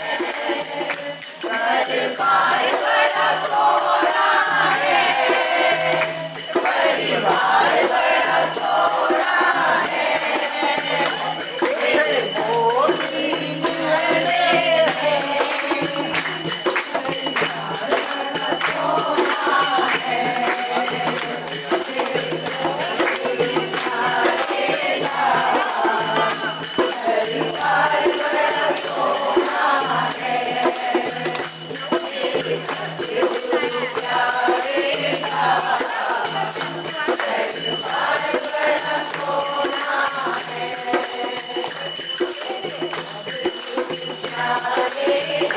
Goodbye, what a six.